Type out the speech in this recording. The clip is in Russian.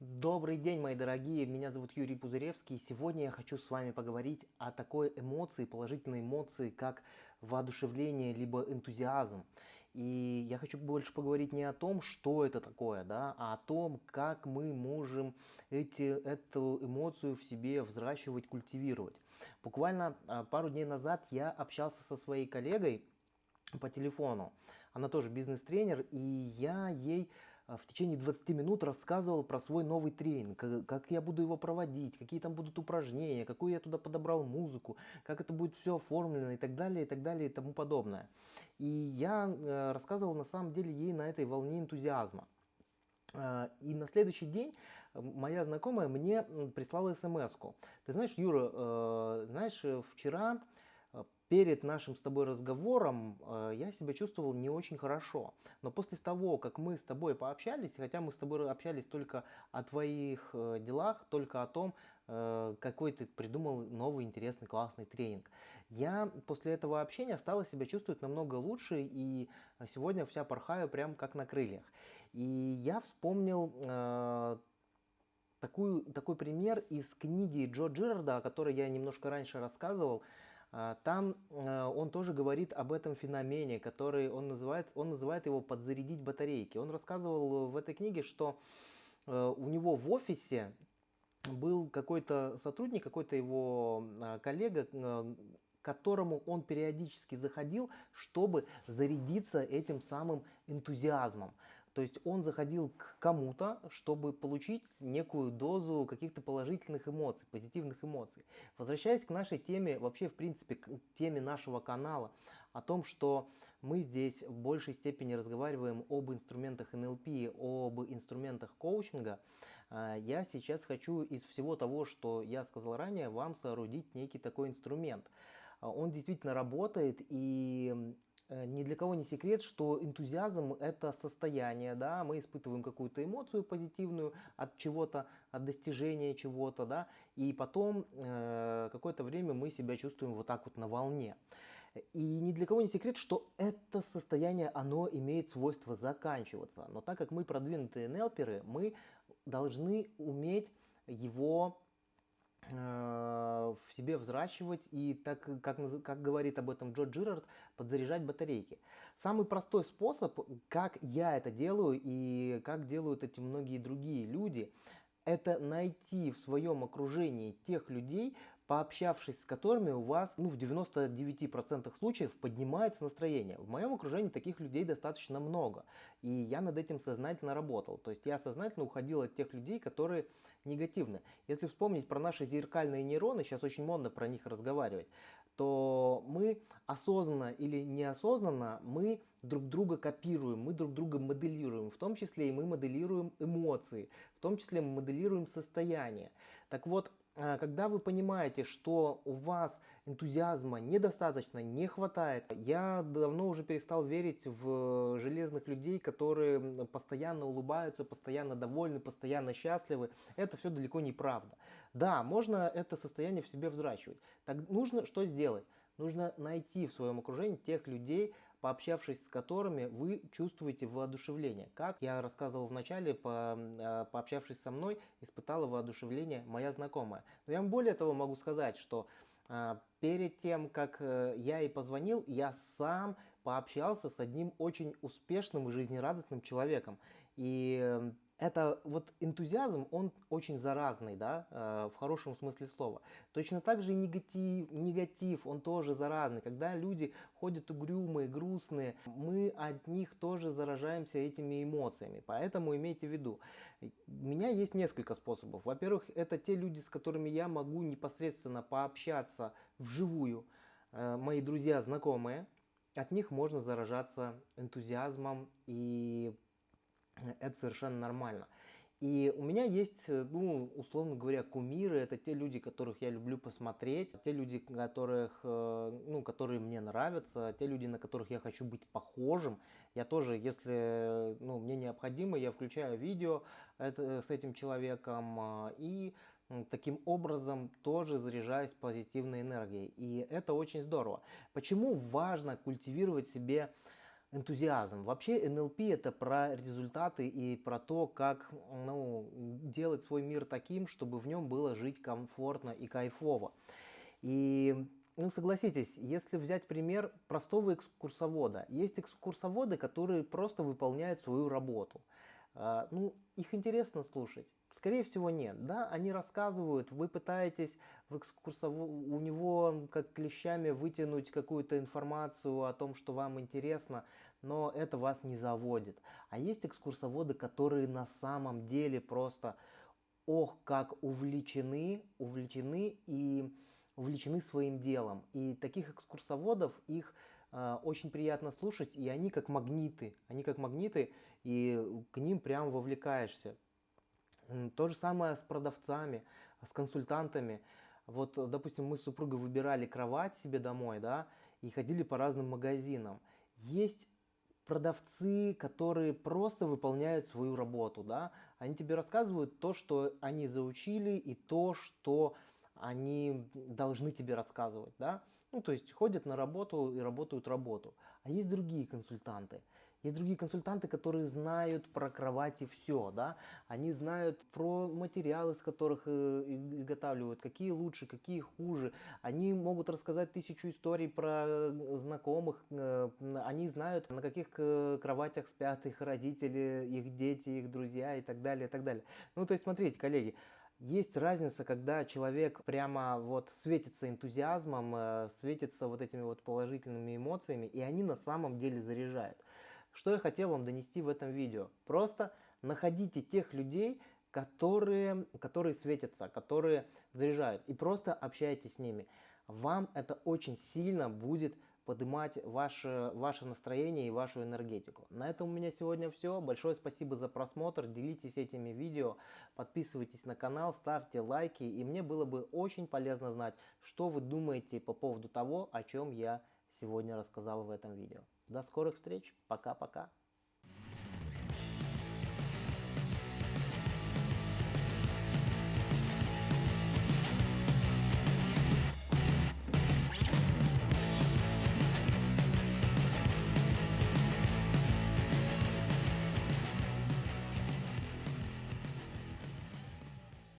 Добрый день, мои дорогие, меня зовут Юрий Пузыревский, сегодня я хочу с вами поговорить о такой эмоции, положительной эмоции, как воодушевление, либо энтузиазм. И я хочу больше поговорить не о том, что это такое, да, а о том, как мы можем эти, эту эмоцию в себе взращивать, культивировать. Буквально а, пару дней назад я общался со своей коллегой по телефону. Она тоже бизнес-тренер, и я ей в течение 20 минут рассказывал про свой новый тренинг, как я буду его проводить, какие там будут упражнения, какую я туда подобрал музыку, как это будет все оформлено и так далее, и так далее, и тому подобное. И я э, рассказывал на самом деле ей на этой волне энтузиазма. А, и на следующий день моя знакомая мне прислала смс -ку. Ты знаешь, Юра, э, знаешь, вчера перед нашим с тобой разговором э, я себя чувствовал не очень хорошо. Но после того, как мы с тобой пообщались, хотя мы с тобой общались только о твоих э, делах, только о том, э, какой ты придумал новый интересный классный тренинг, я после этого общения стала себя чувствовать намного лучше и сегодня вся порхаю прям как на крыльях. И я вспомнил э, такую, такой пример из книги Джо Джирарда, о которой я немножко раньше рассказывал. А, там э, он тоже говорит об этом феномене, который он называет, он называет его подзарядить батарейки. Он рассказывал в этой книге, что э, у него в офисе был какой-то сотрудник, какой-то его э, коллега, которому он периодически заходил, чтобы зарядиться этим самым энтузиазмом. То есть он заходил к кому-то, чтобы получить некую дозу каких-то положительных эмоций, позитивных эмоций. Возвращаясь к нашей теме, вообще в принципе к теме нашего канала, о том, что мы здесь в большей степени разговариваем об инструментах НЛП, об инструментах коучинга, а, я сейчас хочу из всего того, что я сказал ранее, вам соорудить некий такой инструмент. А, он действительно работает и Э, ни для кого не секрет, что энтузиазм это состояние, да, мы испытываем какую-то эмоцию позитивную от чего-то, от достижения чего-то, да, и потом э, какое-то время мы себя чувствуем вот так вот на волне. И ни для кого не секрет, что это состояние, оно имеет свойство заканчиваться. Но так как мы продвинутые нелперы, мы должны уметь его Э, в себе взращивать и, так как, как говорит об этом Джо Джирард, подзаряжать батарейки. Самый простой способ, как я это делаю и как делают эти многие другие люди, это найти в своем окружении тех людей, пообщавшись с которыми у вас ну, в 99% случаев поднимается настроение. В моем окружении таких людей достаточно много. И я над этим сознательно работал. То есть я сознательно уходил от тех людей, которые негативны. Если вспомнить про наши зеркальные нейроны, сейчас очень модно про них разговаривать, то мы осознанно или неосознанно мы друг друга копируем, мы друг друга моделируем, в том числе и мы моделируем эмоции, в том числе мы моделируем состояние. Так вот, а, когда вы понимаете, что у вас энтузиазма недостаточно, не хватает, я давно уже перестал верить в железных людей, которые постоянно улыбаются, постоянно довольны, постоянно счастливы. Это все далеко не правда. Да, можно это состояние в себе взращивать. Так нужно что сделать? Нужно найти в своем окружении тех людей, пообщавшись с которыми вы чувствуете воодушевление. Как я рассказывал в начале, по, э, пообщавшись со мной, испытала воодушевление моя знакомая. Но я вам более того могу сказать, что э, перед тем, как э, я ей позвонил, я сам пообщался с одним очень успешным и жизнерадостным человеком. И это вот энтузиазм, он очень заразный, да, э, в хорошем смысле слова. Точно так же и негатив, негатив, он тоже заразный. Когда люди ходят угрюмые, грустные, мы от них тоже заражаемся этими эмоциями. Поэтому имейте в виду, у меня есть несколько способов. Во-первых, это те люди, с которыми я могу непосредственно пообщаться вживую, э, мои друзья, знакомые. От них можно заражаться энтузиазмом и это совершенно нормально. И у меня есть, ну, условно говоря, кумиры, это те люди, которых я люблю посмотреть, те люди, которых, э, ну, которые мне нравятся, те люди, на которых я хочу быть похожим. Я тоже, если ну, мне необходимо, я включаю видео это, с этим человеком э, и таким образом тоже заряжаюсь позитивной энергией. И это очень здорово. Почему важно культивировать себе энтузиазм. Вообще НЛП это про результаты и про то, как ну, делать свой мир таким, чтобы в нем было жить комфортно и кайфово. И ну, согласитесь, если взять пример простого экскурсовода, есть экскурсоводы, которые просто выполняют свою работу. А, ну, их интересно слушать. Скорее всего, нет. Да, они рассказывают, вы пытаетесь в экскурсову у него как клещами вытянуть какую-то информацию о том, что вам интересно, но это вас не заводит. А есть экскурсоводы, которые на самом деле просто, ох, как увлечены, увлечены и увлечены своим делом. И таких экскурсоводов, их очень приятно слушать, и они как магниты, они как магниты, и к ним прям вовлекаешься. То же самое с продавцами, с консультантами. Вот, допустим, мы с супругой выбирали кровать себе домой, да, и ходили по разным магазинам. Есть продавцы, которые просто выполняют свою работу, да, они тебе рассказывают то, что они заучили, и то, что они должны тебе рассказывать, да, ну, то есть ходят на работу и работают работу. А есть другие консультанты, есть другие консультанты, которые знают про кровати все, да, они знают про материалы, из которых э, изготавливают, какие лучше, какие хуже. Они могут рассказать тысячу историй про э, знакомых, э, они знают, на каких кроватях спят их родители, их дети, их друзья и так далее, и так далее. Ну, то есть, смотрите, коллеги, есть разница, когда человек прямо вот светится энтузиазмом, светится вот этими вот положительными эмоциями, и они на самом деле заряжают. Что я хотел вам донести в этом видео? Просто находите тех людей, которые, которые светятся, которые заряжают, и просто общайтесь с ними. Вам это очень сильно будет поднимать ваше, ваше настроение и вашу энергетику. На этом у меня сегодня все. Большое спасибо за просмотр. Делитесь этими видео, подписывайтесь на канал, ставьте лайки. И мне было бы очень полезно знать, что вы думаете по поводу того, о чем я сегодня рассказал в этом видео. До скорых встреч. Пока-пока.